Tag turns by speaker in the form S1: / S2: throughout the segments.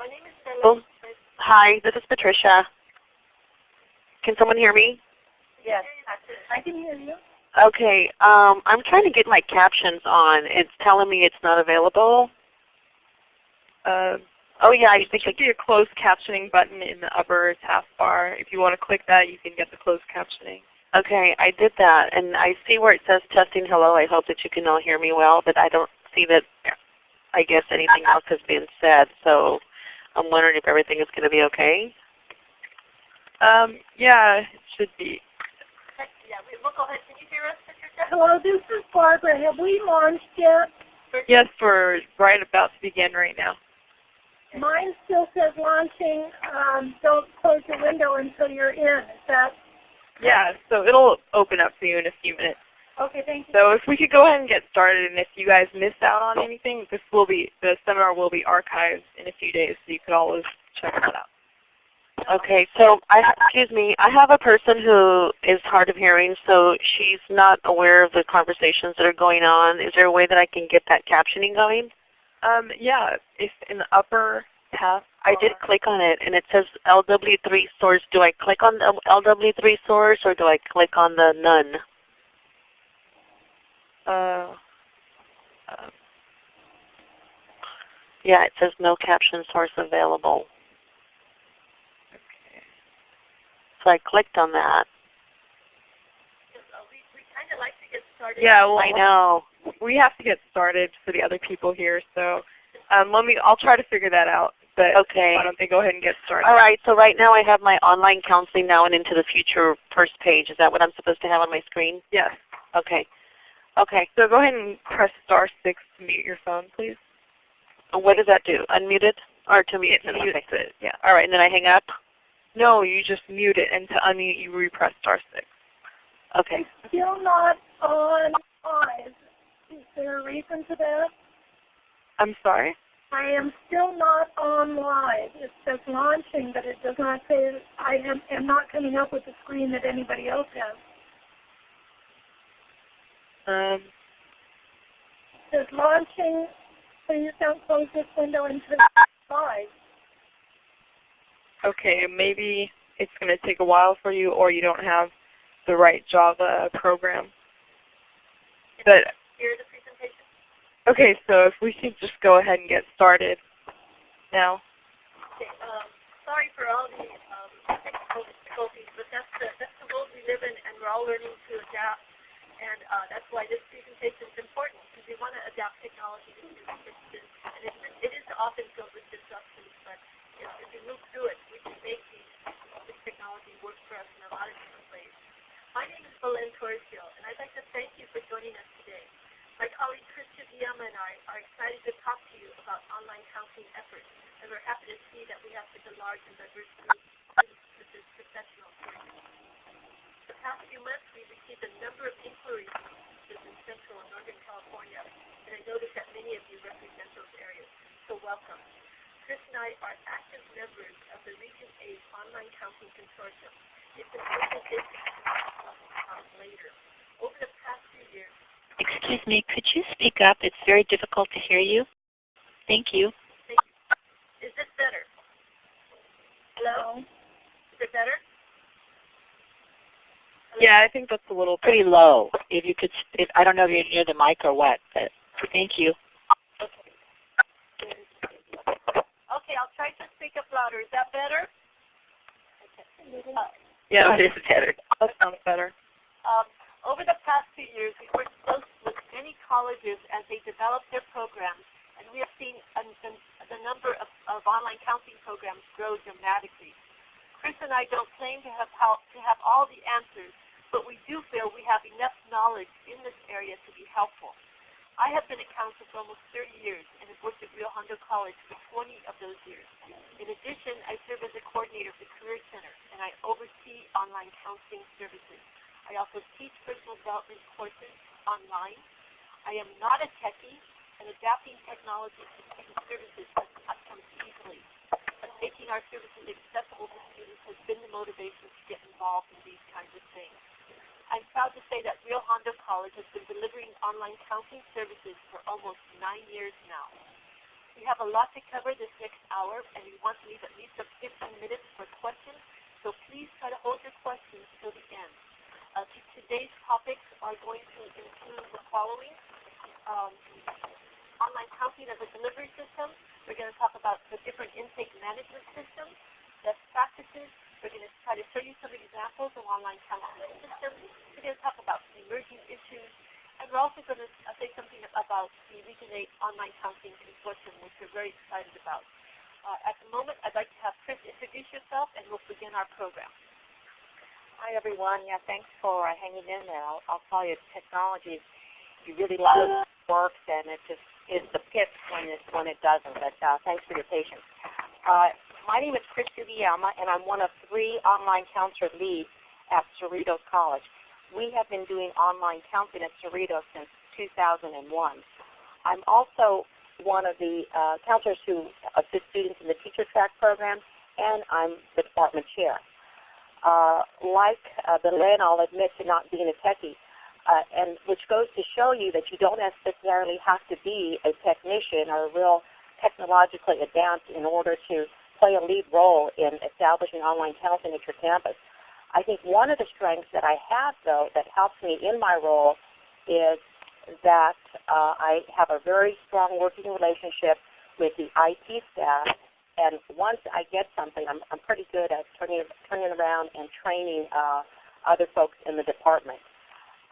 S1: My name is Stella.
S2: Hi, this is Patricia. Can someone hear me?
S1: Yes, I can hear you.
S2: Okay, um, I'm trying to get my captions on. It's telling me it's not available.
S3: Uh,
S2: Oh yeah, I
S3: there
S2: think
S3: should be a closed captioning button in the upper taskbar. If you want to click that, you can get the closed captioning.
S2: Okay, I did that, and I see where it says testing hello. I hope that you can all hear me well, but I don't see that, I guess, anything else has been said. So I'm wondering if everything is going to be okay.
S3: Um, yeah, it should be.
S1: Yeah, we, we'll go ahead. Can you hear us, Patricia?
S4: Hello, this is Barbara. Have we launched yet?
S3: Yes, we're right about to begin right now.
S4: Mine still says launching. Um, don't close your window until you're in. Is that
S3: Yeah, so it'll open up for you in a few minutes.
S4: Okay? Thank you.
S3: So if we could go ahead and get started, and if you guys missed out on anything, this will be the seminar will be archived in a few days, so you could always check that out.
S2: Okay, so I excuse me, I have a person who is hard of hearing, so she's not aware of the conversations that are going on. Is there a way that I can get that captioning going?
S3: Um, yeah, if in the upper task,
S2: I did click on it and it says LW3 source. Do I click on the LW3 source or do I click on the none?
S3: Uh, uh,
S2: Yeah, it says no caption source available.
S3: okay.
S2: So I clicked on that.
S1: We we kind of like to get started.
S3: Yeah, well,
S2: I know.
S3: we have to get started for the other people here, so um, let me. I'll try to figure that out. But
S2: Okay.
S3: why don't they go ahead and get started?
S2: All right, so right now I have my online counseling now and into the future first page. Is that what I'm supposed to have on my screen?
S3: Yes.
S2: Okay. Okay.
S3: So go ahead and press star six to mute your phone, please.
S2: Oh, what does that do? Unmute it? Or to mute
S3: It
S2: it?
S3: mutes
S2: Okay.
S3: it. Yeah.
S2: All right, and then I hang up?
S3: No, you just mute it, and to unmute, you repress star six.
S2: Okay.
S4: Still not on live. Is there a reason to that?
S3: I'm sorry.
S4: I am still not on live. It says launching, but it does not say. I am, am not coming up with the screen that anybody else has.
S3: Um,
S4: says launching. Please don't close this window until live.
S3: okay, maybe it's going to take a while for you, or you don't have the right Java program. But
S1: Hear the presentation?
S3: okay, so if we could just go ahead and get started now.
S1: Okay, um, sorry for all the um, technical difficulties, but that's the, that's the world we live in, and we're all learning to adapt. And uh, that's why this presentation is important, because we want to adapt technology to new conditions. And it, it is often filled with disruptions, but know, if we move through it, we can make this technology work for us in a lot of different ways. My name is Belen Torreshiel, and I'd like to thank you for joining us today. My colleague Christian Villama and I are excited to talk to you about online counseling efforts, and we're happy to see that we have such a large and diverse group of business professionals here. The past few months, we've received a number of inquiries from businesses in Central and Northern California, and I noticed that many of you represent those areas, so welcome. Chris and I are active members of the Region 8 Online Counseling Consortium. It's an organization um, later. Over the past few years,
S5: Excuse me, could you speak up? It's very difficult to hear you. Thank you.
S1: is this better? Hello? Is it better?
S3: Yeah, I think that's a little
S5: Pretty low. If you could, if I don't know if you're near the mic or what, but thank you.
S1: Okay, I'll try to speak up louder. Is that better? Okay.
S3: Yeah,
S2: it is better.
S3: that sounds better.
S1: Um, over the past few years, we've worked with many colleges as they develop their programs, and we have seen a, the, the number of, of online counseling programs grow dramatically. Chris and I don't claim to have, how, to have all the answers, but we do feel we have enough knowledge in this area to be helpful. I have been a counselor for almost 30 years and have worked at Rio Hondo College for 20 of those years. In addition, I serve as a coordinator of the Career Center, and I oversee online counseling services. I also teach personal development courses online. I am not a techie, and adapting technology to student services has not come easily. But making our services accessible to students has been the motivation to get involved in these kinds of things. I'm proud to say that Rio Hondo College has been delivering online counseling services for almost nine years now. We have a lot to cover this next hour, and we want to leave at least a 15 minutes for questions. So please try to hold your questions till the end. Uh, today's topics are going to include the following. Um, online counseling as a delivery system. We're going to talk about the different intake management systems, best practices. We're going to try to show you some examples of online counseling systems. We're going to talk about emerging issues. And we're also going to uh, say something about the Region 8 Online Counseling Consortium, which we're very excited about. Uh, at the moment, I'd like to have Chris introduce yourself, and we'll begin our program.
S6: Hi everyone. Yeah, thanks for uh, hanging in there. I'll, I'll you, technology, you really love works, and it just is the pits when it when it doesn't. But uh, thanks for your patience. Uh, my name is Chris Sugiyama, and I'm one of three online counselor leads at Cerritos College. We have been doing online counseling at Cerritos since 2001. I'm also one of the uh, counselors who assist students in the teacher track program, and I'm the department chair. Uh, like uh, Belen, I'll admit to not being a techie, uh, and which goes to show you that you don't necessarily have to be a technician or a real technologically advanced in order to play a lead role in establishing online counseling at your campus. I think one of the strengths that I have, though, that helps me in my role is that uh, I have a very strong working relationship with the IT staff and once I get something, I'm, I'm pretty good at turning, turning around and training uh, other folks in the department.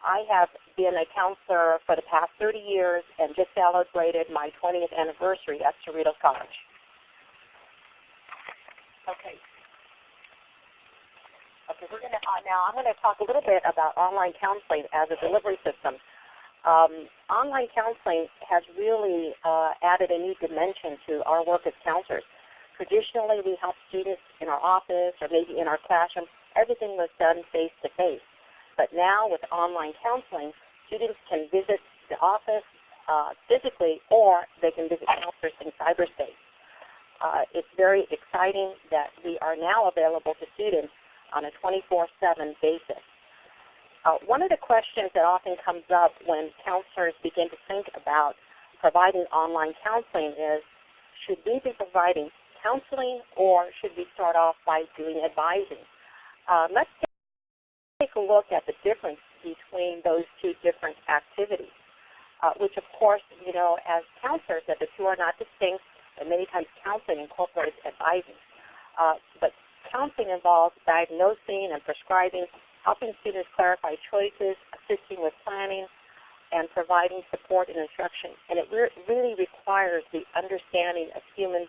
S6: I have been a counselor for the past 30 years and just celebrated my 20th anniversary at Cerritos College. Okay. Okay, we're gonna uh, now. I'm going to talk a little bit about online counseling as a delivery system. Um, online counseling has really uh, added a new dimension to our work as counselors. Traditionally, we help students in our office or maybe in our classroom. Everything was done face to face. But now with online counseling, students can visit the office uh, physically or they can visit counselors in cyberspace. Uh, it's very exciting that we are now available to students on a 24-7 basis. Uh, one of the questions that often comes up when counselors begin to think about providing online counseling is, should we be providing counseling or should we start off by doing advising? Uh, let's take a look at the difference between those two different activities, uh, which of course, you know, as counselors, that the two are not distinct, and many times counseling incorporates advising. Uh, but counseling involves diagnosing and prescribing, helping students clarify choices, assisting with planning, and providing support and instruction. And it re really requires the understanding of human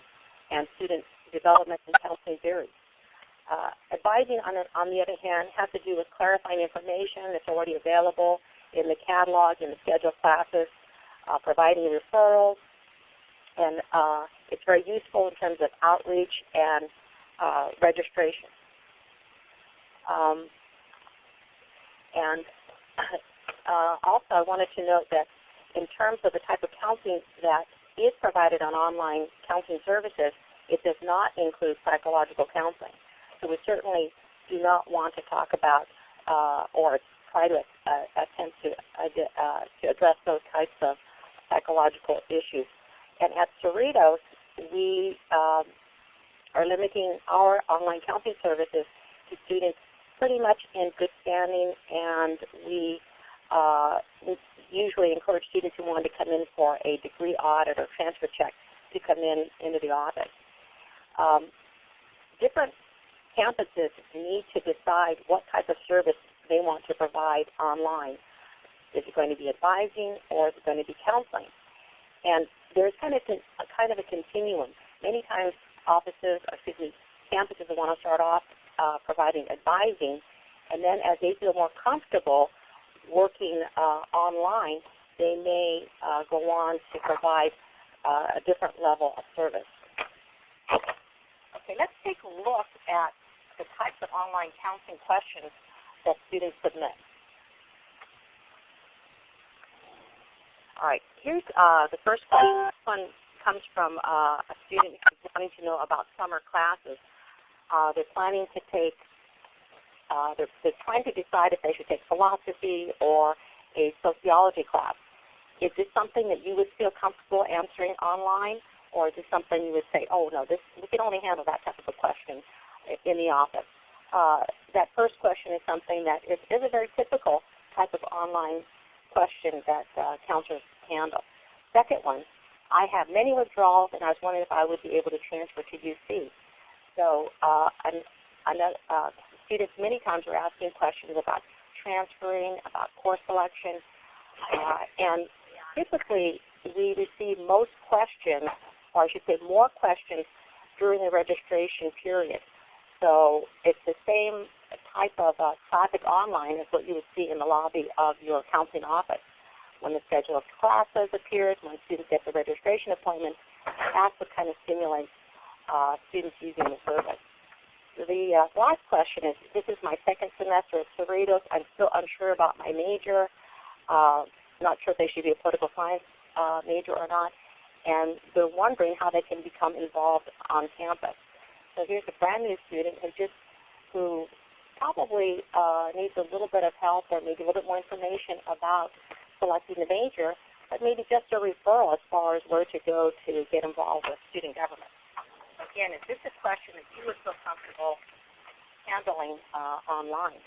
S6: and student development and counseling theory. Uh, advising, on, the, on the other hand, has to do with clarifying information that's already available in the catalog, in the scheduled classes, uh, providing referrals, and uh, it's very useful in terms of outreach and uh, registration. Um, and uh, also, I wanted to note that in terms of the type of counseling that is provided on online counseling services, it does not include psychological counseling. So we certainly do not want to talk about uh, or try to uh, attempt to, uh, to address those types of psychological issues. And at Cerritos, we um, are limiting our online counseling services to students pretty much in good standing, and we uh, usually encourage students who want to come in for a degree audit or transfer check to come in into the office. Um, different campuses need to decide what type of service they want to provide online. Is it going to be advising or is it going to be counseling? And there's kind of a kind of a continuum. Many times offices, or excuse me, campuses want to start off uh, providing advising, and then as they feel more comfortable working uh, online, they may uh, go on to provide uh, a different level of service. Okay, let's take a look at the types of online counseling questions that students submit. All right, here's uh, the first question. This one comes from uh, a student who's wanting to know about summer classes. Uh, they're planning to take, uh, they're, they're trying to decide if they should take philosophy or a sociology class. Is this something that you would feel comfortable answering online, or is this something you would say, oh no, this we can only handle that type of a question in the office? Uh, that first question is something that is, is a very typical type of online question that uh, counselors handle. Second one, I have many withdrawals, and I was wondering if I would be able to transfer to UC. So uh, I'm, I'm, uh, students many times are asking questions about transferring, about course selection, uh, and typically we receive most questions, or I should say more questions, during the registration period. So it's the same type of uh, traffic online as what you would see in the lobby of your counseling office. When the schedule of classes appears, when students get the registration appointment, that's what kind of stimulates uh, students using the service. The uh, last question is, this is my second semester at Cerritos. I'm still unsure about my major. Uh, not sure if they should be a political science uh, major or not. And they're wondering how they can become involved on campus. So here's a brand new student who just who probably uh, needs a little bit of help or maybe a little bit more information about selecting the major, but maybe just a referral as far as where to go to get involved with student government. Again, is this a question that you would feel comfortable handling uh, online?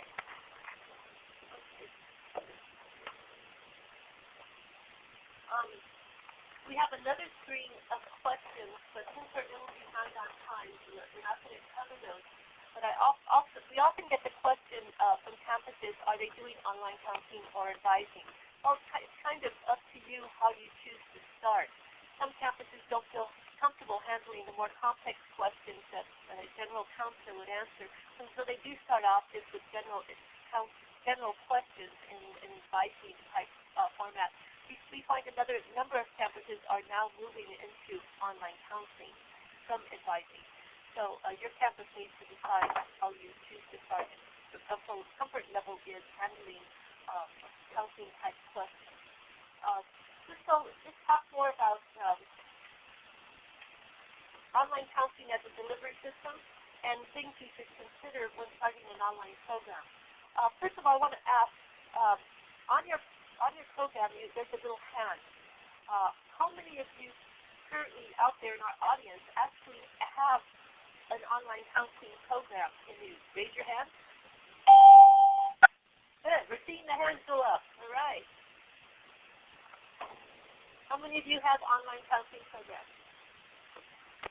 S1: Um, we have another screen of questions, but since we're a little behind on time, we're not going to cover those. But I also, we often get the question uh, from campuses, are they doing online counseling or advising? Well, it's kind of up to you how you choose to start. Some campuses don't feel comfortable handling the more complex questions that a general counselor would answer, and so they do start off just with general general questions in in advising type uh, format. We, find another number of campuses are now moving into online counseling from advising. So uh, your campus needs to decide how you choose to start. The comfort, comfort level is handling um, counseling type questions. Uh, just so let's talk more about um, online counseling as a delivery system and things you should consider when starting an online program. Uh, first of all, I want to ask, um, on your on your program, you, there's a little hand. Uh, how many of you currently out there in our audience actually have an online counseling program? Can you raise your hand? Good. We're seeing the hands go up. All right. How many of you have online counseling programs?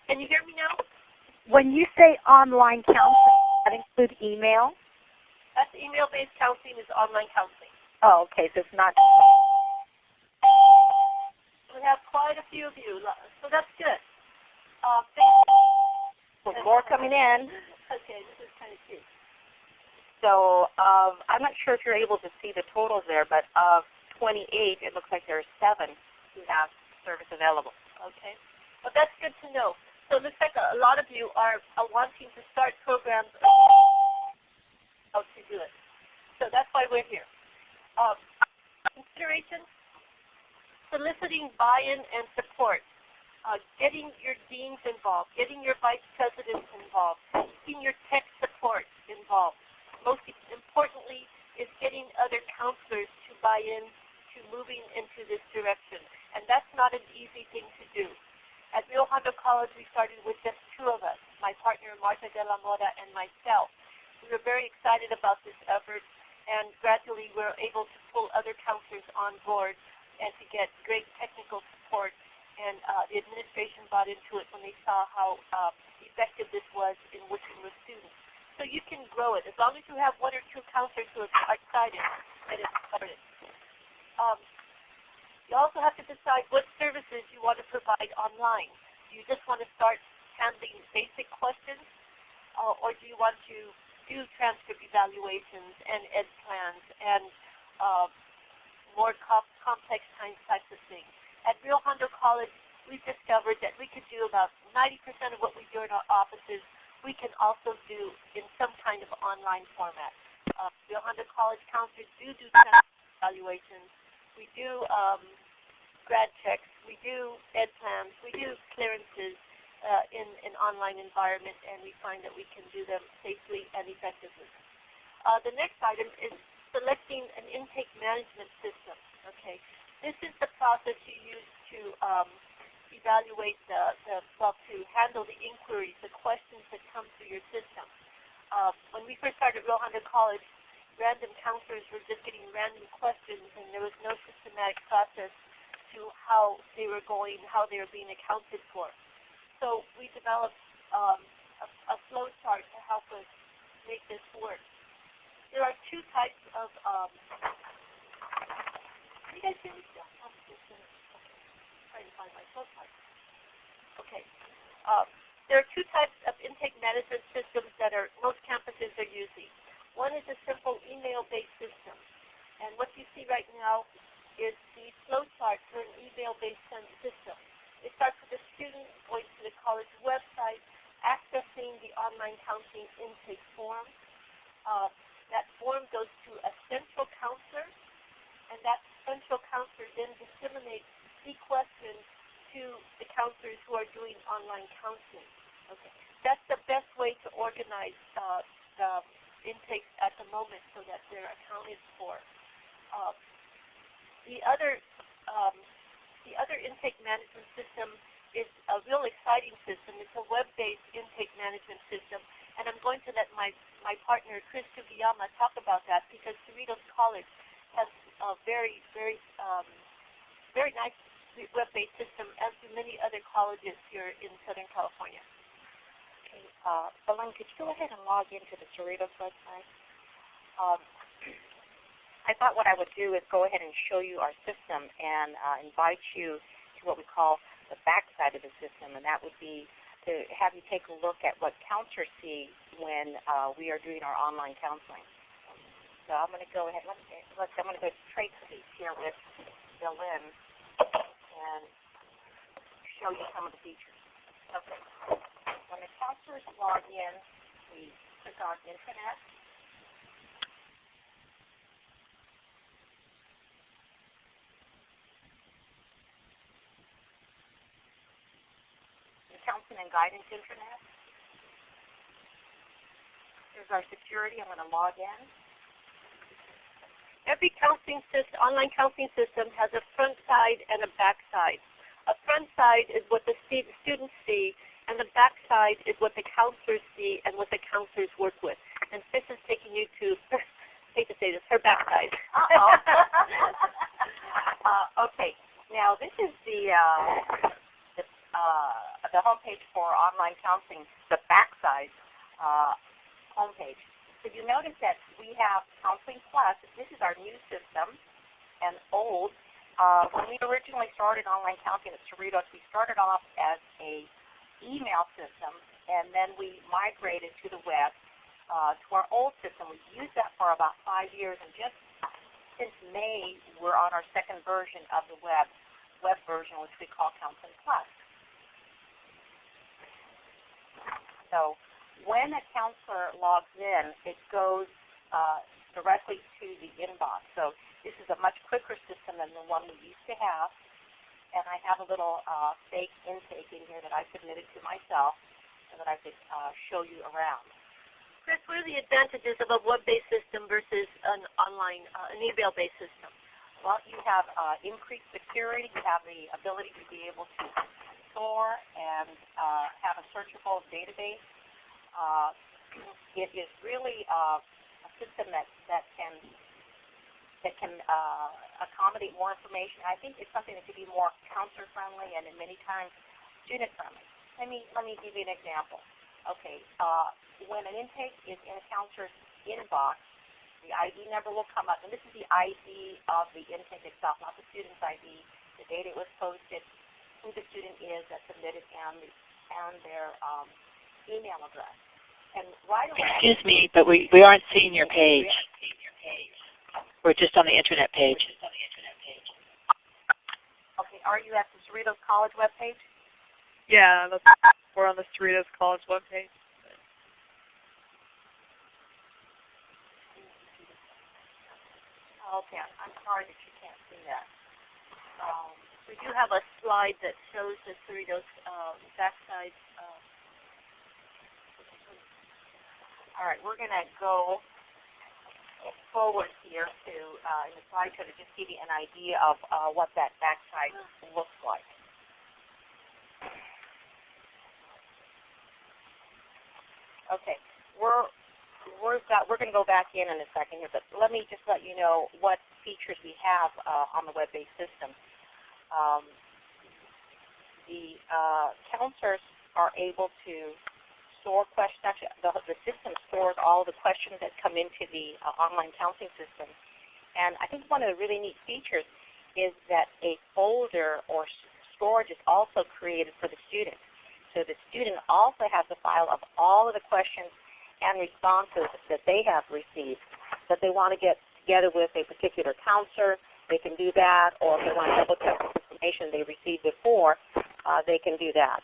S1: Can you hear me now?
S7: When you say online counseling, that include email?
S1: That's email-based counseling is online counseling.
S7: Oh, okay, so it's not.
S1: We have quite a few of you, so that's good. Uh,
S6: With more coming in.
S1: Okay, this is kind of cute.
S6: So uh, I'm not sure if you're able to see the totals there, but of 28, it looks like there are seven who have service available.
S1: Okay, well that's good to know. So it looks like a, a lot of you are, are wanting to start programs. How to do it. So that's why we're here. Um, consideration, soliciting buy-in and support, uh, getting your deans involved, getting your vice presidents involved, getting your tech support involved. Most importantly is getting other counselors to buy in to moving into this direction. And that's not an easy thing to do. At Rio Hondo College, we started with just two of us, my partner Marta de la Mora and myself. We were very excited about this effort and gradually we're able to pull other counselors on board and to get great technical support. And uh, the administration bought into it when they saw how uh, effective this was in working with students. So you can grow it as long as you have one or two counselors who are excited and started. Um, you also have to decide what services you want to provide online. Do you just want to start handling basic questions, uh, or do you want to do transcript evaluations and ed plans and uh, more co complex of things. At Rio Hondo College, we've discovered that we could do about 90% of what we do in our offices, we can also do in some kind of online format. Uh, Rio Hondo College counselors do do transcript evaluations. We do um, grad checks. We do ed plans. We do clearances uh, in an online environment, and we find that we can do them safely and effectively. Uh, the next item is selecting an intake management system. Okay, this is the process you use to um, evaluate the, the well, to handle the inquiries, the questions that come through your system. Uh, when we first started Rio Hondo College, random counselors were just getting random questions, and there was no systematic process to how they were going, how they were being accounted for. So we developed um, a, a flow chart to help us make this work. There are two types of um, can you guys hear me still? Okay. Trying to find my flow chart. Okay. Um, there are two types of intake management systems that are most campuses are using. One is a simple email-based system. And what you see right now is the flow chart for an email-based system. It starts with the student going to the college website, accessing the online counseling intake form. Uh, that form goes to a central counselor, and that central counselor then disseminates the questions to the counselors who are doing online counseling. Okay, that's the best way to organize uh, the intakes at the moment so that they're accounted for. Uh, the other um, the other intake management system is a real exciting system. It's a web-based intake management system, and I'm going to let my my partner Chris Sugiyama talk about that because Cerritos College has a very very um, very nice web-based system, as do many other colleges here in Southern California.
S6: Okay, uh, Belen, could you go ahead and log into the Cerritos website? Um, thought what I would do is go ahead and show you our system and uh, invite you to what we call the backside of the system, and that would be to have you take a look at what counselors see when uh, we are doing our online counseling. So I'm going to go ahead. Let's, let's I'm going to go to these here with Belen and show you some of the features. Okay. When the counselors log in, we click on Internet. Counseling and Guidance Internet. Here's our security. I'm going to log in.
S1: Every counseling system, online counseling system has a front side and a back side. A front side is what the students see, and the back side is what the counselors see and what the counselors work with. And Fish is taking you to, hate to say this, her back side.
S6: Uh-oh. uh, okay. Now this is the uh, the, uh, the homepage for online counseling, the backside uh, homepage. So you notice that we have Counseling Plus. This is our new system, and old. Uh, when we originally started online counseling at Cerritos, we started off as a email system, and then we migrated to the web uh, to our old system. We've used that for about five years, and just since May, we're on our second version of the web web version, which we call Counseling Plus. So when a counselor logs in, it goes uh, directly to the inbox. So this is a much quicker system than the one we used to have. And I have a little uh, fake intake in here that I submitted to myself so that I could uh, show you around.
S1: Chris, what are the advantages of a web-based system versus an online, uh, an email-based system?
S6: Well, you have uh, increased security. You have the ability to be able to store and uh, have a searchable database uh, it is really uh, a system that, that can that can uh, accommodate more information. I think it's something that could be more counselor friendly and in many times student friendly. Let me let me give you an example. Okay, uh, when an intake is in a counselor's inbox, the ID number will come up, and this is the ID of the intake itself, not the student's ID. The date it was posted, who the student is that submitted, and and their um, email address. And right away,
S5: Excuse me, but we, we aren't seeing your page. We're just on the internet page.
S6: Okay, are you at the Cerritos College webpage?
S3: Yeah, we're on the Cerritos College webpage.
S6: Okay, I'm sorry that you can't see that. Um,
S1: we do have a slide that shows the Cerritos um, backside. Um.
S6: all right, we're going to go forward here to uh, in the slide show to just give you an idea of uh, what that backside looks like. Okay, we're we're got we're going to go back in in a second here, but let me just let you know what features we have uh, on the web-based system. Um, the uh, counselors are able to store questions. Actually, the, the system stores all the questions that come into the uh, online counseling system. And I think one of the really neat features is that a folder or storage is also created for the student. So the student also has a file of all of the questions and responses that they have received that they want to get together with a particular counselor, they can do that, or if they want to double check the information they received before, uh, they can do that.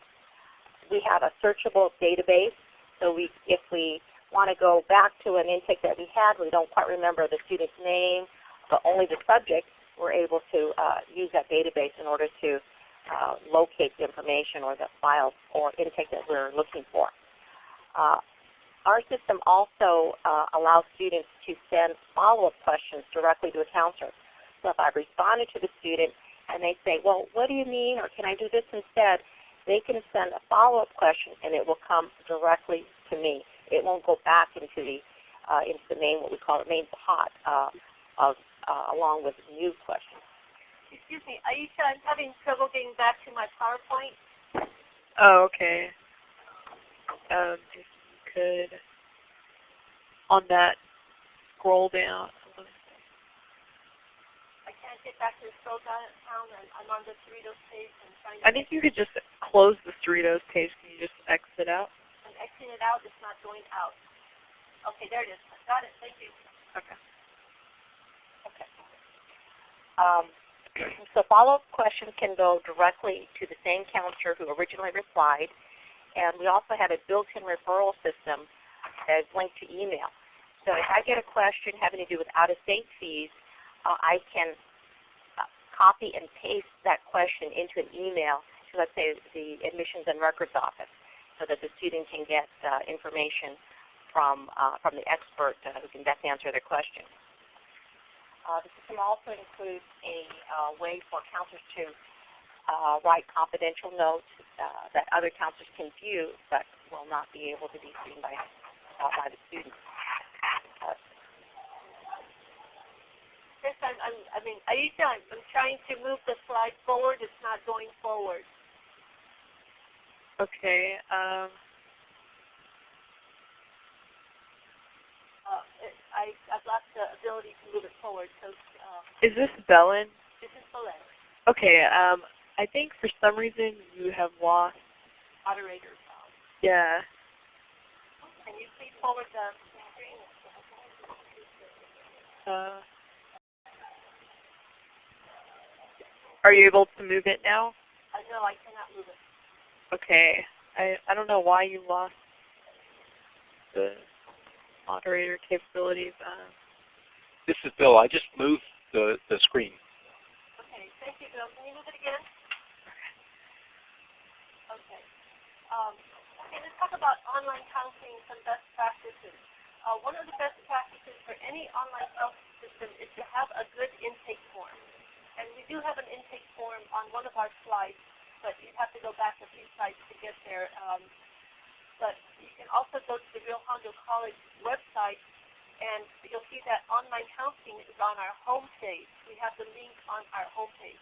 S6: We have a searchable database, so we, if we want to go back to an intake that we had, we don't quite remember the student's name, but only the subject, we're able to uh, use that database in order to uh, locate the information or the file or intake that we're looking for. Uh, our system also uh, allows students to send follow-up questions directly to a counselor. So if I've responded to the student and they say, well, what do you mean, or can I do this instead, they can send a follow-up question and it will come directly to me. It won't go back into the uh, into the main, what we call the main pot uh, of, uh, along with new questions.
S1: Excuse me, Aisha, I'm having trouble getting back to my PowerPoint.
S3: Oh, okay. Um, if you could, on that, scroll down.
S1: I get back to the scroll down. and I'm on the page and trying.
S3: I think you could just close the Cerritos page. Can you just exit out?
S1: I'm exiting it out. It's not going out. Okay, there it is. I Got it. Thank you.
S3: Okay.
S6: Okay. Um, so follow-up questions can go directly to the same counselor who originally replied, and we also have a built-in referral system that is linked to email. So if I get a question having to do with out-of-state fees, uh, I can copy and paste that question into an email to, let's say, the Admissions and Records Office so that the student can get uh, information from, uh, from the expert uh, who can best answer their question. Uh, the system also includes a uh, way for counselors to write confidential notes that other counselors can view but will not be able to be seen by, by the students. Uh,
S1: Yes, I'm, I'm, I mean, Aisha, I'm, I'm trying to move the slide forward. It's not going forward.
S3: Okay. Um,
S1: Uh, it, I, I've lost the ability to move it forward. So uh,
S3: is this Belen?
S1: this is Belen,
S3: Okay. Um, I think for some reason you have lost.
S1: moderator. Um,
S3: Yeah.
S1: can you please forward the screen?
S3: Uh, are you able to move it now?
S1: Uh, no, I cannot move it.
S3: Okay. I I don't know why you lost the moderator capabilities. Um,
S8: This is Bill. I just moved the, the screen.
S1: Okay, thank you, Bill. Can you move it again? Okay. Um, okay, let's talk about online counseling, some best practices. Uh, one of the best practices for any online counseling system is to have a good intake form. And we do have an intake form on one of our slides, but you'd have to go back a few slides to get there. Um, but you can also go to the Rio Hondo College website and you'll see that online counseling is on our homepage. We have the link on our homepage.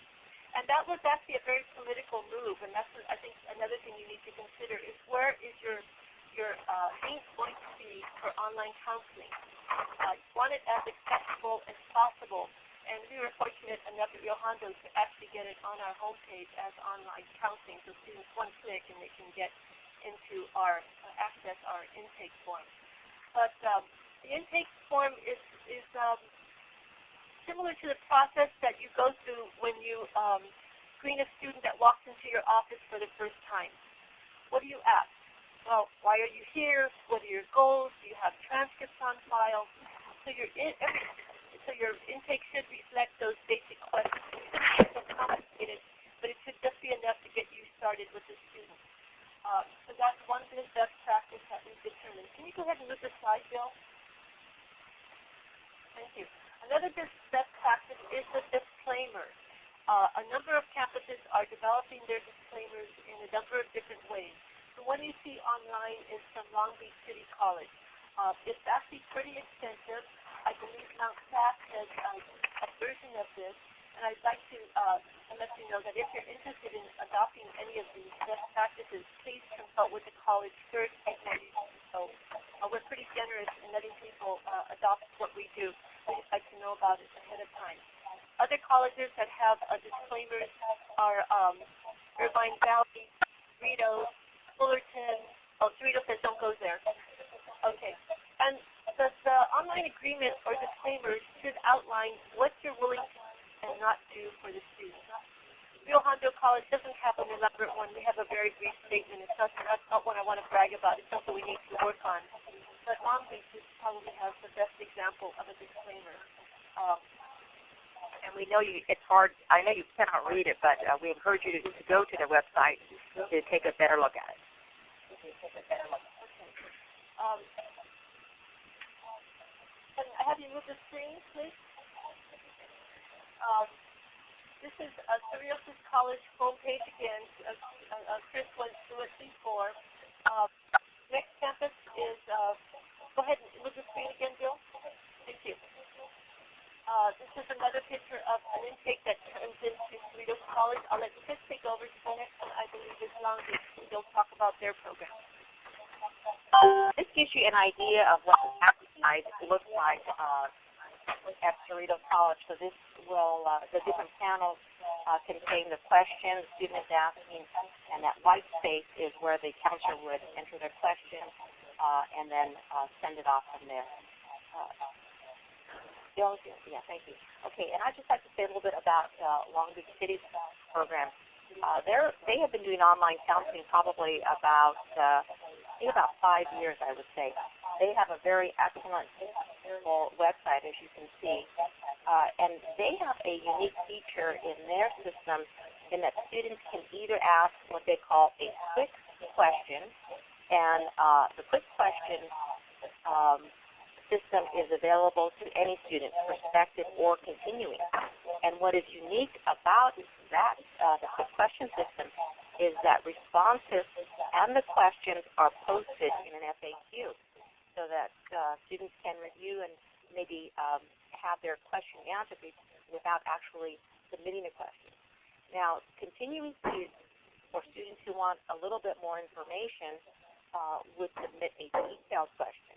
S1: And that was actually a very political move, and that's I think another thing you need to consider is where is your your uh, link going to be for online counseling? Uh, want it as accessible as possible, and we were fortunate enough at Rio to actually get it on our homepage as online counseling, so students one click and they can get into our uh, access our intake form. But um, the intake form is is um, similar to the process that you go through when you um, screen a student that walks into your office for the first time. What do you ask? Well, why are you here? What are your goals? Do you have transcripts on file? So your in, every, so your intake should reflect those basic questions. Complicated, but it should just be enough to get you started with the student. Uh, so that's one good best practice that we've determined. Can you go ahead and move the slide, Bill? Thank you. Another best practice is the disclaimer. Uh, a number of campuses are developing their disclaimers in a number of different ways. the one you see online is from Long Beach City College. Uh, it's actually pretty extensive. I believe Mount SAC has uh, a version of this, and I'd like to uh, let you know that if you're interested in adopting any of these best practices, please consult with the college first so. Uh, we're pretty generous in letting people uh, adopt what we do. We just like to know about it ahead of time. Other colleges that have uh, disclaimers are um, Irvine Valley, Cerritos, Fullerton. Oh, Cerritos says don't go there. Okay. And the, the online agreement or disclaimer should outline what you're willing to and not do for the students. Rio Hondo College doesn't have an elaborate one. We have a very brief statement. It's not, that's not one I want to brag about. It's something we need to work on. But Long Beach probably has the best example of a disclaimer. Um,
S6: and we know you, it's hard, I know you cannot read it, but uh, we encourage you to, to go to the website to take a better look at it.
S1: Um, can I have you move the screen, please? Um, this is uh, Cerritos College homepage again. Uh, uh, Chris through it before. Uh, next campus is, uh, go ahead and move the screen again, Bill. Thank you. Uh, this is another picture of an intake that comes into Cerritos College. I'll let Chris take over. The next one, I believe, is Long Beach. They'll talk about their program.
S6: Gives you an idea of what the outside looks like uh, at Cerritos College. So this will, uh, the different panels uh, contain the question the student is asking, and that white space is where the counselor would enter their question uh, and then uh, send it off from there. Uh, yeah, thank you. Okay, and I'd just like to say a little bit about uh, Long Beach City's program. Uh, they have been doing online counseling probably about uh, think about five years, I would say. They have a very excellent website, as you can see, uh, and they have a unique feature in their system in that students can either ask what they call a quick question, and uh, the quick question um, system is available to any student, prospective or continuing. And what is unique about that, uh, the quick question system, is that responses and the questions are posted in an FAQ so that uh, students can review and maybe um, have their question answered without actually submitting a question. Now, continuing students or students who want a little bit more information uh, would submit a detailed question.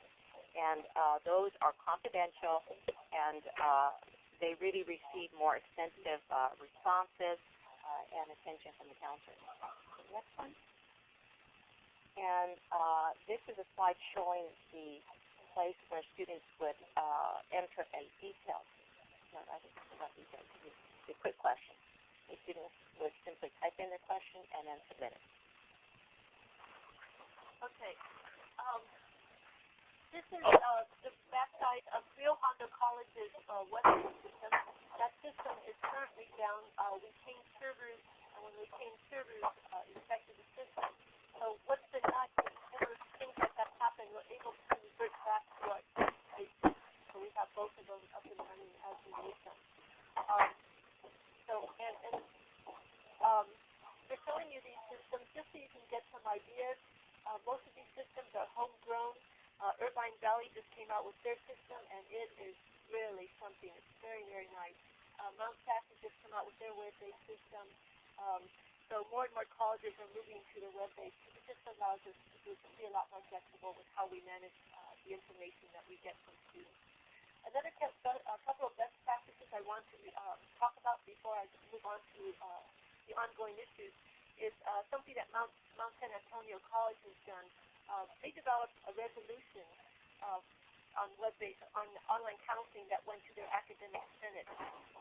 S6: And uh, those are confidential and uh, they really receive more extensive uh, responses and attention from the counselor. Next one. And uh, this is a slide showing the place where students would uh, enter a detailed, no, I think it's not detailed, the quick question. The students would simply type in their question and then submit it.
S1: Okay. Um, this is uh, the backside of Rio Hondo College's uh, website system. That system is currently down. Uh, we changed servers, and when we changed servers, uh, it affected the system. So what's been nice is whenever things like that happen, we're able to revert back to our site. So we have both of those up and running as we need them. Um, so, and, and um, we're showing you these systems just so you can get some ideas. Uh, most of these systems are homegrown. Uh, Irvine Valley just came out with their system, and it is really something. It's very, very nice. Uh, Mount SAC has just come out with their web-based system. Um, so more and more colleges are moving to the web-based. It just allows us to, be a lot more flexible with how we manage uh, the information that we get from students. Another a couple of best practices I want to uh, talk about before I move on to uh, the ongoing issues is uh, something that Mount, Mount San Antonio College has done. Uh, they developed a resolution uh, on web-based on online counseling that went to their academic senate,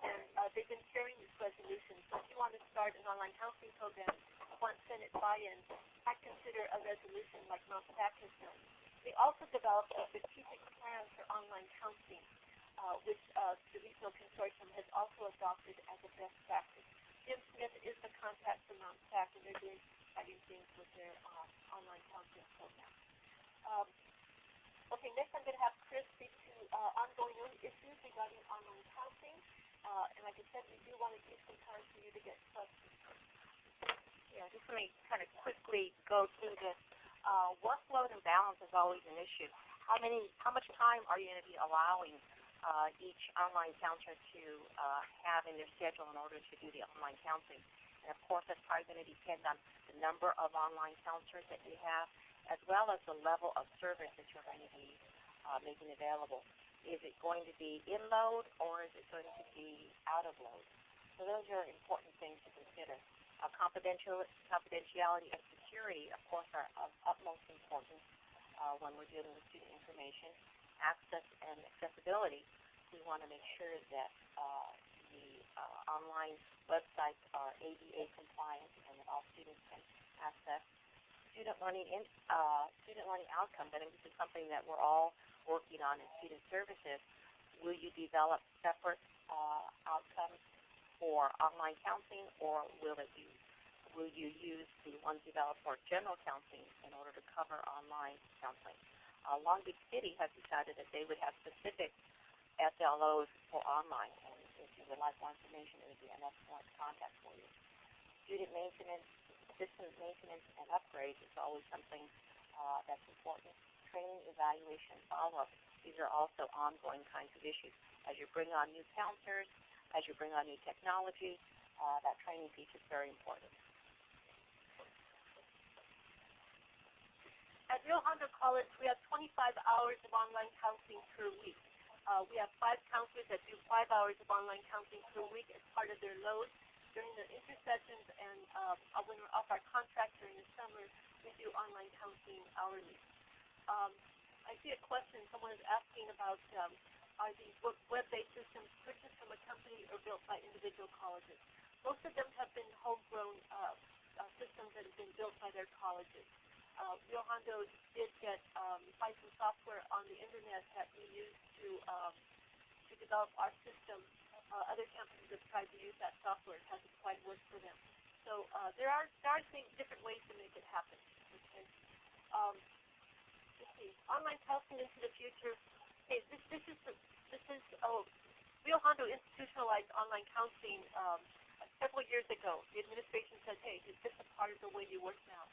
S1: and uh, they've been sharing this resolution. So if you want to start an online counseling program, want senate buy-in, I consider a resolution like Mount SAC has done. They also developed a strategic plan for online counseling, uh, which uh, the Regional Consortium has also adopted as a best practice. Jim Smith is the contact for Mount SAC, and they're doing exciting things with their uh, online counseling program. Um, okay, next I'm going to have Chris speak to uh, ongoing issues regarding online counseling. Uh, and like I said, we do want to give some time for you to get questions.
S6: Yeah, just let me kind of quickly go through this uh, workload and balance is always an issue. How many, how much time are you going to be allowing uh, each online counselor to uh, have in their schedule in order to do the online counseling? And of course, that's probably going to depend on the number of online counselors that you have, as well as the level of service that you're going to be uh, making available. Is it going to be in load or is it going to be out of load? So those are important things to consider. Uh, confidential, confidentiality and security, of course, are of utmost importance uh, when we're dealing with student information. Access and accessibility, we want to make sure that uh, the uh, online websites are ADA compliant and that all students can access. Student learning, in, uh, student learning outcomes, I think this is something that we're all working on in student services. Will you develop separate uh, outcomes for online counseling or will it be will you use the ones developed for general counseling in order to cover online counseling? Uh, Long Beach City has decided that they would have specific SLOs for online, and if you would like more information, it would be an excellent contact for you. Student maintenance, system maintenance, and upgrades is always something uh, that's important. Training, evaluation, follow-up, these are also ongoing kinds of issues. As you bring on new counselors, as you bring on new technology, uh, that training piece is very important.
S1: At Rio Hondo College, we have 25 hours of online counseling per week. Uh, we have five counselors that do five hours of online counseling per week as part of their load. During the intersessions and uh, when we're off our contract during the summer, we do online counseling hourly. Um, I see a question someone is asking about um, are these web-based systems purchased from a company or built by individual colleges? Most of them have been homegrown uh, uh, systems that have been built by their colleges uh, Rio Hondo did get um, find some software on the internet that we use to um, to develop our system. Uh, other campuses have tried to use that software. It hasn't quite worked for them. So uh, there are there are things, different ways to make it happen. Okay. Um, let's see. Online counseling into the future. Hey, this this is this is oh, Rio Hondo institutionalized online counseling um, several years ago. The administration said, hey, is this a part of the way you work now?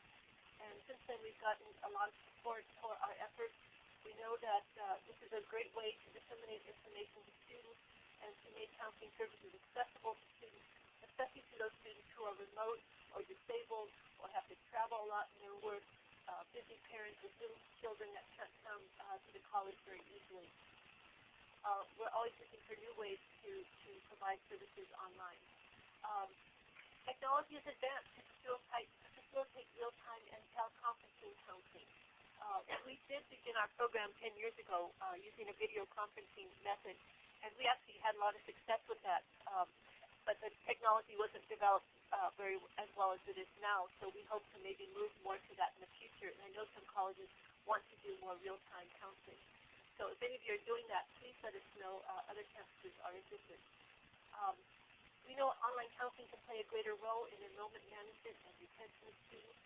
S1: And since then we've gotten a lot of support for our efforts. We know that uh, this is a great way to disseminate information to students and to make counseling services accessible to students, especially to those students who are remote or disabled or have to travel a lot in their work, uh, busy parents with little children that can't come uh, to the college very easily. Uh, we're always looking for new ways to, to provide services online. Um, technology is advanced to facilitate facilitate real-time and teleconferencing counseling. Uh, we did begin our program 10 years ago uh, using a video conferencing method, and we actually had a lot of success with that. Um, but the technology wasn't developed uh, very as well as it is now, so we hope to maybe move more to that in the future. And I know some colleges want to do more real-time counseling. So if any of you are doing that, please let us know. Uh, other campuses are interested. Um, we know online counseling can play a greater role in enrollment management and retention of students.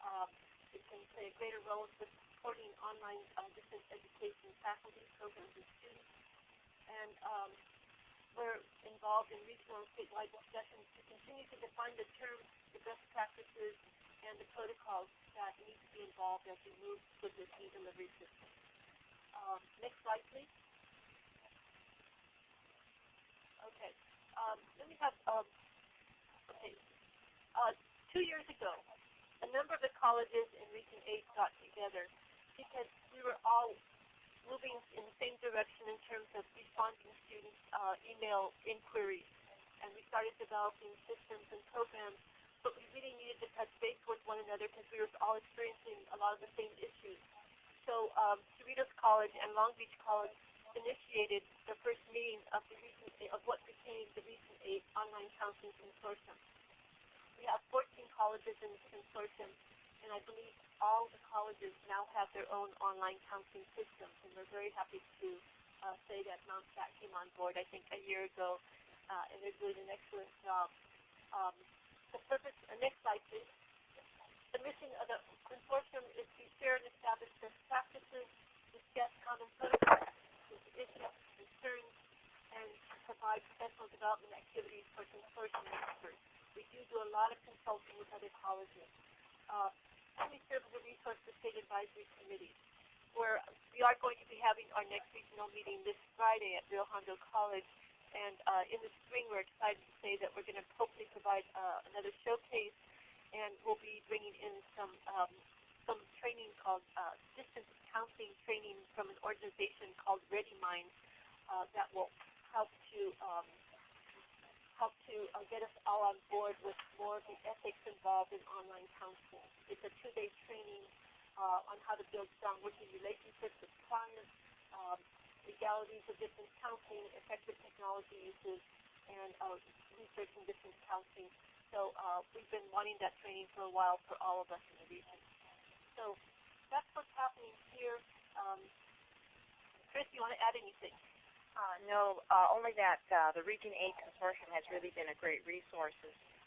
S1: Um, it can play a greater role in supporting online uh, distance education faculty, programs, and students. And um, we're involved in regional and statewide discussions to continue to define the terms, the best practices, and the protocols that need to be involved as we move with this e-delivery system. Um, next slide, please. Okay. Um, then we have, um, okay, uh, two years ago, a number of the colleges in Region 8 got together because we were all moving in the same direction in terms of responding to students' uh, email inquiries. And we started developing systems and programs, but we really needed to touch base with one another because we were all experiencing a lot of the same issues. So um, Cerritos College and Long Beach College initiated the first meeting of the recent of what became the Region 8 online counseling consortium. We have 14 colleges in this consortium, and I believe all the colleges now have their own online counseling systems, and we're very happy to uh, say that Mount SAC came on board, I think, a year ago, uh, and they're doing an excellent job. Um, the purpose, uh, next slide, please. The mission of the consortium is to share and establish best practices, discuss common protocols, issues, concerns, and provide professional development activities for consortium experts. We do do a lot of consulting with other colleges. Uh, and we serve as a resource to state advisory committees. Where we are going to be having our next regional meeting this Friday at Rio Hondo College. And uh, in the spring, we're excited to say that we're going to hopefully provide uh, another showcase, and we'll be bringing in some um, some training called uh, distance counseling training from an organization called ReadyMinds uh, that will help to um, help to uh, get us all on board with more of the ethics involved in online counseling. It's a two-day training uh, on how to build strong working relationships with clients, um, legalities of distance counseling, effective technology uses, and uh, researching distance counseling. So uh, we've been wanting that training for a while for all of us in the region. So that's what's happening here. Um, Chris, you want to add anything?
S6: Uh, no, uh, only that uh, the Region 8 Consortium has really been a great resource,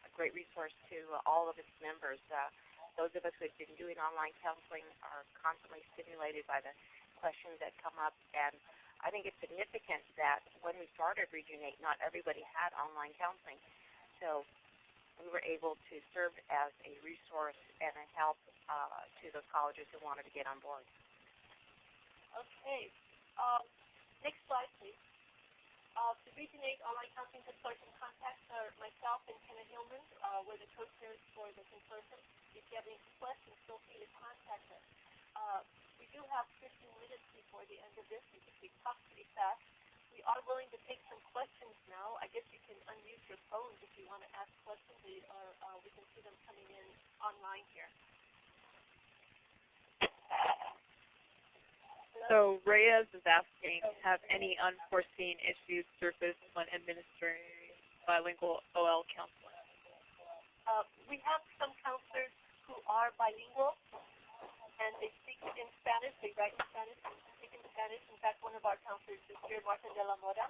S6: a great resource to all of its members. Uh, those of us who have been doing online counseling are constantly stimulated by the questions that come up. And I think it's significant that when we started Region 8, not everybody had online counseling. So we were able to serve as a resource and a help uh, to those colleges who wanted to get on board.
S1: Okay. Um, next slide, please. Uh, Region 8 Online Counseling Consortium contacts are myself and Kenna Hillman. Uh, we're the co-chairs for the consortium. If you have any questions, feel free to contact us. Uh, we do have 15 minutes before the end of this we talk pretty fast. We are willing to take some questions now. I guess you can unmute your phones if you want to ask questions, or uh, we can see them coming in online here.
S3: So Reyes is asking, have any unforeseen issues surfaced when administering bilingual OL counseling?
S1: Uh, we have some counselors who are bilingual, and they speak in Spanish. They write in Spanish and speak in Spanish. In fact, one of our counselors is here, Marta de la Mora,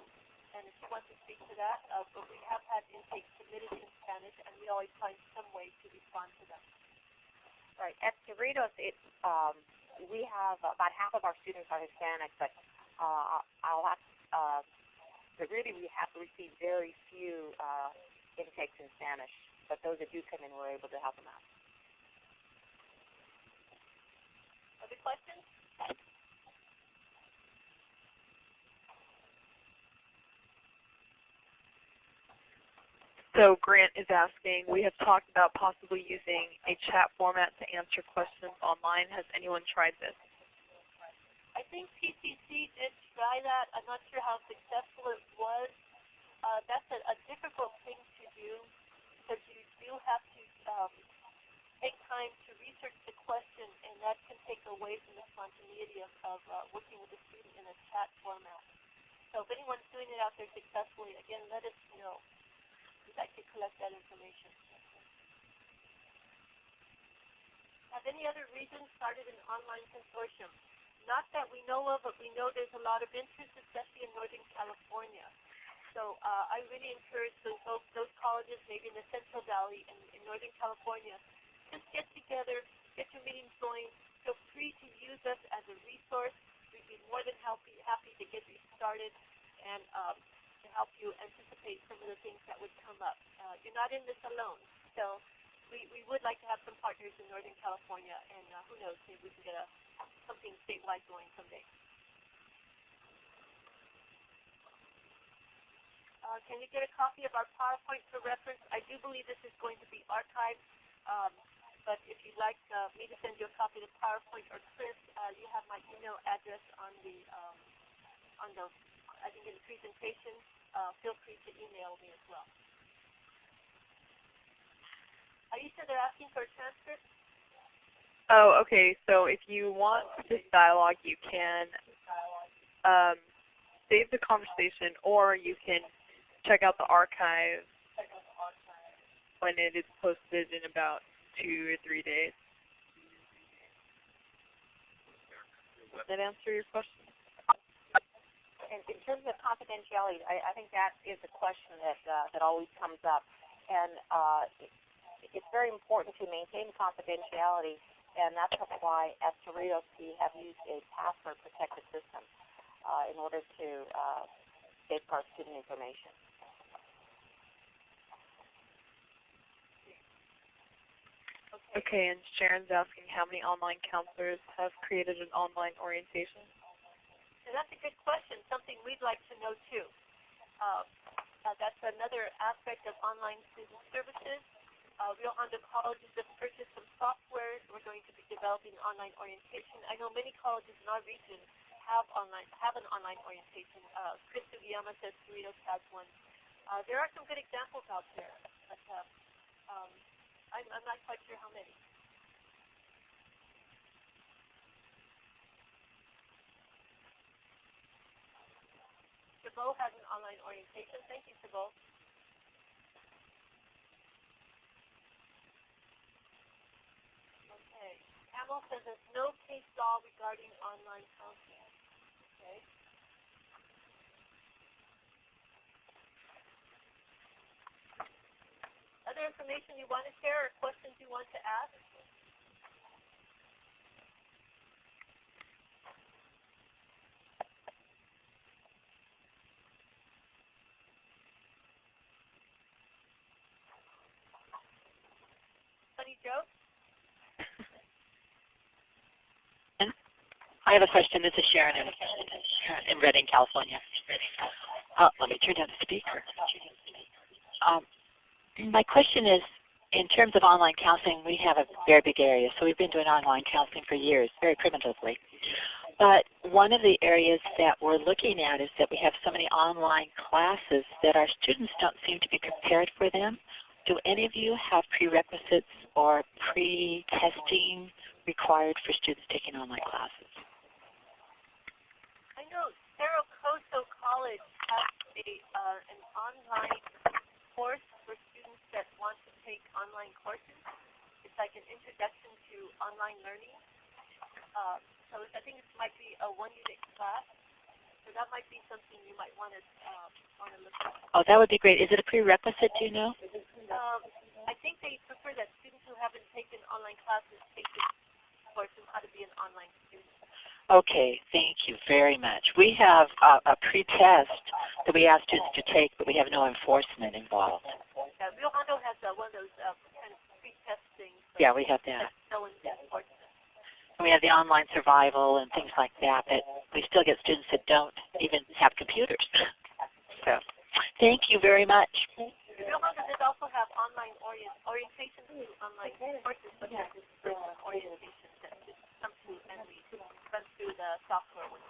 S1: and if she wants to speak to that, uh, but we have had intake submitted in Spanish, and we always find some way to respond to them.
S6: Right. At Cerritos, it, um, we have about half of our students are Hispanic, but uh, I'll have, uh, but really we have received very few uh, intakes in Spanish. But those that do come in, we're able to help them out.
S1: Other questions?
S3: So Grant is asking, we have talked about possibly using a chat format to answer questions online. Has anyone tried this?
S1: I think PCC did try that. I'm not sure how successful it was. Uh, that's a, a difficult thing to do because you do have to um, take time to research the question, and that can take away from the spontaneity of, of uh, working with a student in a chat format. So if anyone's doing it out there successfully, again, let us know. Like to collect that information. Have any other regions started an online consortium? Not that we know of, but we know there's a lot of interest, especially in Northern California. So uh, I really encourage those, those, those colleges, maybe in the Central Valley and in Northern California, just get together, get your meetings going. Feel free to use us as a resource. We'd be more than happy, happy to get you started and um, to help you anticipate some of the things that would come up. Uh, you're not in this alone. So we, we would like to have some partners in Northern California, and uh, who knows, maybe we can get a, something statewide going someday. Uh, can you get a copy of our PowerPoint for reference? I do believe this is going to be archived, um, but if you'd like uh, me to send you a copy of the PowerPoint or Chris, uh, you have my email address on the um, on the I think in the presentation. Uh, feel free to email me as well. Are you sure they're asking for a transcript?
S3: Oh, okay. So if you want this dialogue, you can um, save the conversation, or you can check out the archive when it is posted in about two or three days. Does that answer your question?
S6: And in terms of confidentiality, I, I think that is a question that uh, that always comes up, and uh, it, it's very important to maintain confidentiality, and that's why at Cerritos we have used a password protected system uh, in order to uh, safeguard student information.
S3: Okay, and Sharon's asking how many online counselors have created an online orientation.
S1: And that's a good question, something we'd like to know too. Uh, uh, that's another aspect of online student services. Uh, Rio Hondo College has just purchased some software. We're going to be developing online orientation. I know many colleges in our region have online have an online orientation. Uh, Chris Sugiyama says Cerritos has one. Uh, there are some good examples out there, but uh, um, I'm, I'm not quite sure how many. Chabot has an online orientation. Thank you, Chabot. Okay. Camel says there's no case law regarding online counseling. Okay. Other information you want to share or questions you want to ask?
S5: Have a question. This is Sharon in, in Redding, California. Uh, let me turn down the speaker. Um, my question is, in terms of online counseling, we have a very big area. So we've been doing online counseling for years, very primitively. But one of the areas that we're looking at is that we have so many online classes that our students don't seem to be prepared for them. Do any of you have prerequisites or pre-testing required for students taking online classes?
S1: I know Cerro Coso College has a uh, an online course for students that want to take online courses. It's like an introduction to online learning. Uh, so I think it might be a one unit class. So that might be something you might want to uh, want to look at.
S5: Oh, that would be great. Is it a prerequisite, do you know?
S1: Um, I think they prefer that students who haven't taken online classes take this course on how to be an online student.
S5: Okay, thank you very much. We have a, a pre-test that we ask students to take, but we have no enforcement involved.
S1: Yeah, Rio Hondo has uh, one of those uh, kind of pre-test things. So
S5: Yeah, we have that.
S1: no.
S5: And we have the online survival and things like that, but we still get students that don't even have computers. So, thank you very much.
S1: Rio Hondo does also have online orient, orientation to online courses, but there's this orientation that just come to and we run through the software with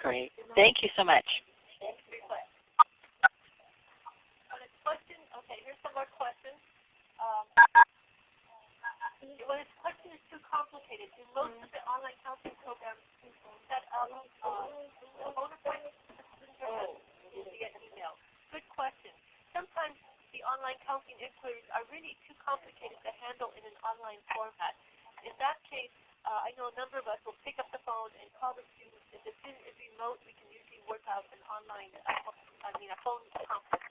S5: Great. Thank you so much.
S1: question. Okay, here's some more questions. Um, when a question is too complicated, do most of the online counseling programs set up a phone appointment for the student or does it get email? Good question. Sometimes the online counseling inquiries are really too complicated to handle in an online format. In that case, uh, I know a number of us will pick up the phone and call the student. If the student is remote, we can usually work out an online, uh, I mean a phone conference.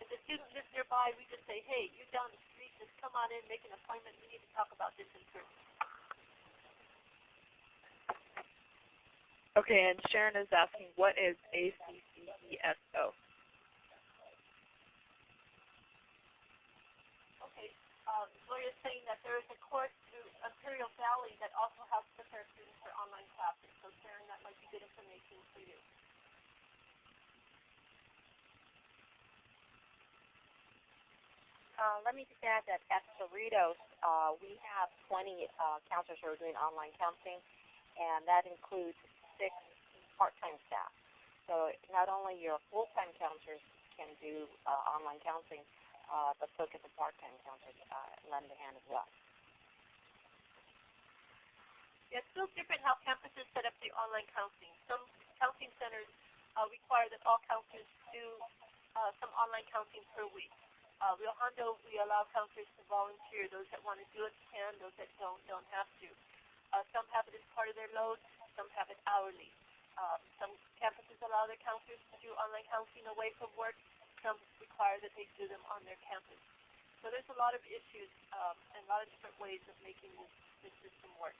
S1: If the student lives nearby, we just say, hey, you're down the street, just come on in, make an appointment. We need to talk about this in person.
S3: Okay, and Sharon is asking, what is ACCESO?
S1: Okay. Um, Gloria's saying that there is a course Imperial Valley that also helps prepare students for online classes. So Sharon, that might be good information for you.
S6: Uh, let me just add that at Cerritos, uh, we have 20 uh, counselors who are doing online counseling, and that includes six part-time staff. So not only your full-time counselors can do uh, online counseling, uh, but so can the part-time counselors uh, lend a hand as well.
S1: It's still different how campuses set up their online counseling. Some counseling centers uh, require that all counselors do uh, some online counseling per week. Uh, Rio Hondo, we allow counselors to volunteer. Those that want to do it can. Those that don't, don't have to. Uh, some have it as part of their load. Some have it hourly. Um, some campuses allow their counselors to do online counseling away from work. Some require that they do them on their campus. So there's a lot of issues um, and a lot of different ways of making this, this system work.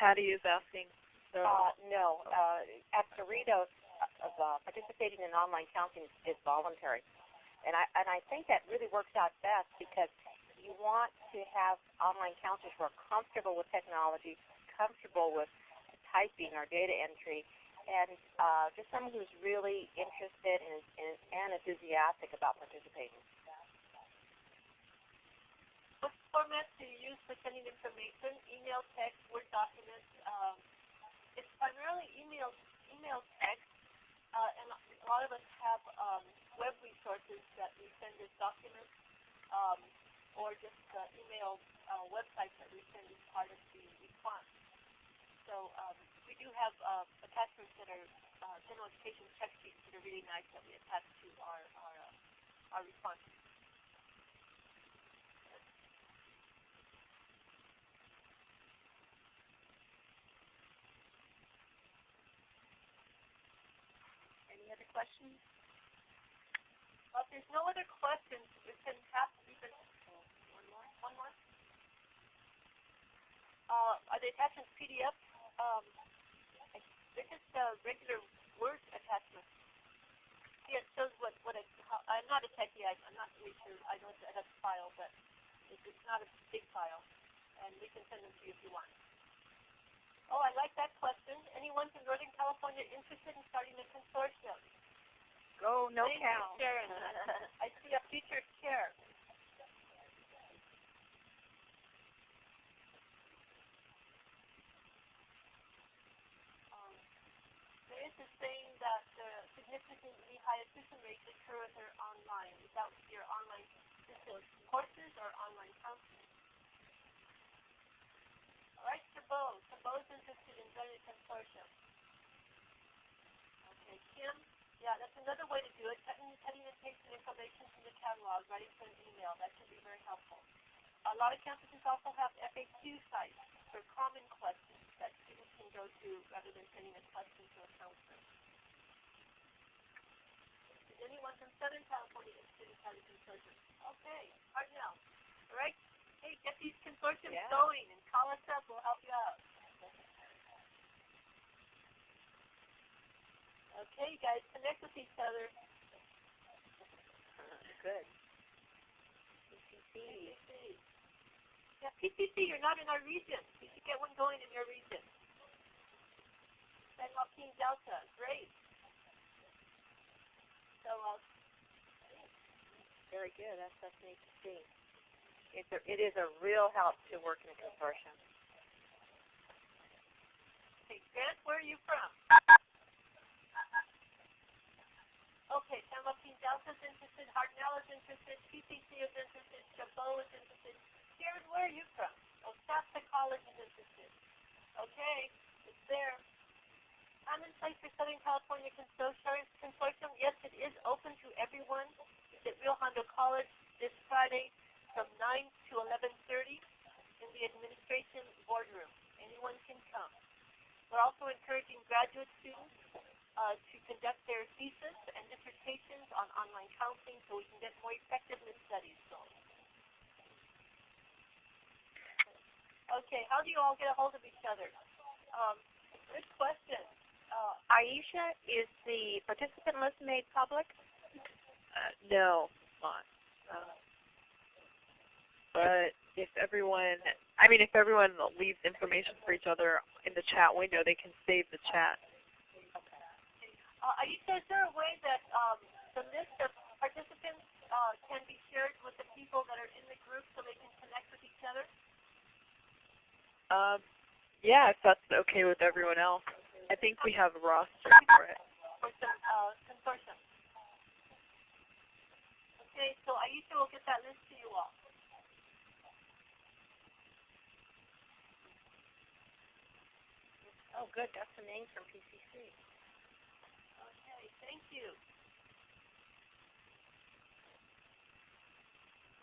S3: Patty is asking, so
S6: Uh, no, uh, at Cerritos, uh, participating in online counseling is, is voluntary, and I and I think that really works out best because you want to have online counselors who are comfortable with technology, comfortable with typing or data entry, and uh, just someone who's really interested and, and, and enthusiastic about participating.
S1: What format do you use for sending information? Email, text, Word documents? Um, it's primarily email, email text, uh, and a lot of us have um, web resources that we send as documents, um, or just uh, email uh, websites that we send as part of the response. So um, we do have uh, attachments that are uh, general education check sheets that are really nice that we attach to our our, uh, our responses. Any other questions? Well, if there's no other questions, we can have even one more. One more. Uh, are the attachments PDF? Um, they're just uh, regular Word attachments. Yeah, it shows what what it. How, I'm not a techie. I, I'm not really sure. I know it's a file, but it's, it's not a big file, and we can send them to you if you want. Oh, I like that question. Anyone from Northern California interested in starting a consortium?
S7: Go no
S1: Thank
S7: cow.
S1: you, Sharon. I see a future chair. Um, there is a saying that uh, significantly high attrition rates occur when they're online, without your online courses or online counseling. All right, Chabot. Chabot's interested in joining consortium. Okay, Kim. Yeah, that's another way to do it. Cutting, cutting and pasting information from the catalog, writing to an email. That can be very helpful. A lot of campuses also have FAQ sites for common questions that students can go to rather than sending a question to a counselor. Is from Southern California interested in starting consortium? Okay, Hartnell. All right. Hey, get these consortiums
S6: Yeah.
S1: going and call us up. We'll help you out. Okay, guys, connect with each other.
S6: Good.
S1: PCC. Yeah, PCC, you're not in our region. You should get one going in your region. San Joaquin Delta, great. So, uh,
S6: Very good. That's that's neat to see. It's a, it is a real help to work in a consortium.
S1: hey, Grant, where are you from? Okay, San Joaquin Delta is interested, Hartnell is interested, PCC is interested, Chabot is interested. Sharon, where are you from? Oh, Shasta College is interested. Okay, it's there. I'm in place for Southern California Consortium. Yes, it is open to everyone. It's at Rio Hondo College this Friday from 9 to 11.30 in the administration boardroom. Anyone can come. We're also encouraging graduate students uh, to conduct their thesis and dissertations on online counseling so we can get more effectiveness studies going. Okay, how do you all get a hold of each other? Um, good question. Uh,
S7: Aisha, is the participant list made public?
S3: Uh, no, not. Uh, but if everyone, I mean, if everyone leaves information for each other in the chat window, they can save the chat.
S1: Uh, Aisha, is there a way that um, the list of participants uh, can be shared with the people that are in the group so they can connect with each other?
S3: Um, yeah, if that's okay with everyone else. I think we have a roster for it.
S1: For some uh, consortium. Okay, so Aisha will get that list to you all.
S6: Oh, good. That's the name from PCC.
S1: Okay, thank you.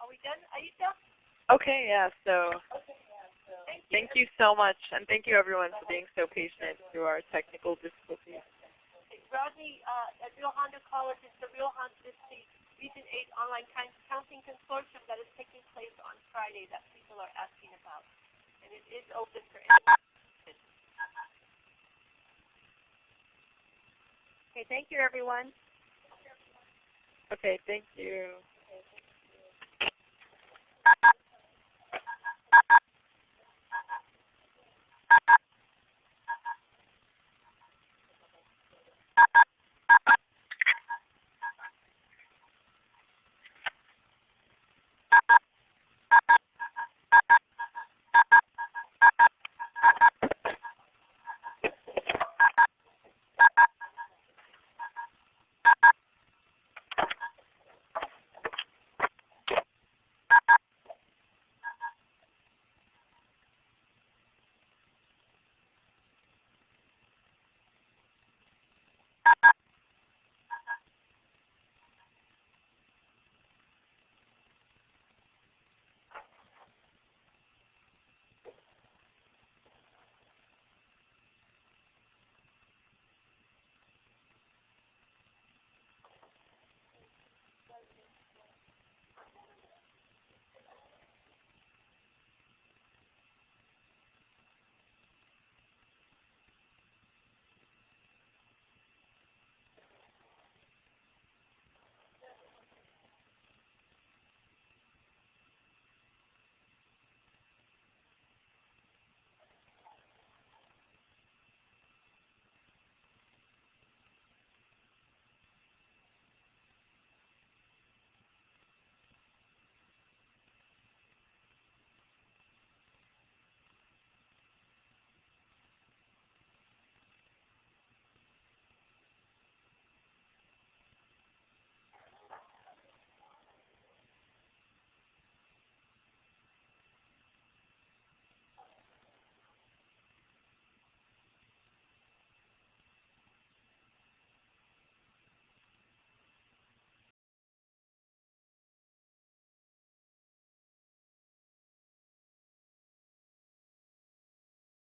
S1: Are we done, Aisha?
S3: Okay, yeah, so
S1: Thank you.
S3: thank you so much, and thank you everyone for being so patient through our technical difficulties.
S1: Rodney uh, at Rio Hondo College is the Rio Hondo it's the Region 8 Online Coun- Counseling Consortium that is taking place on Friday that people are asking about. And it is open for anyone.
S6: Okay, thank you everyone.
S3: Okay, thank you.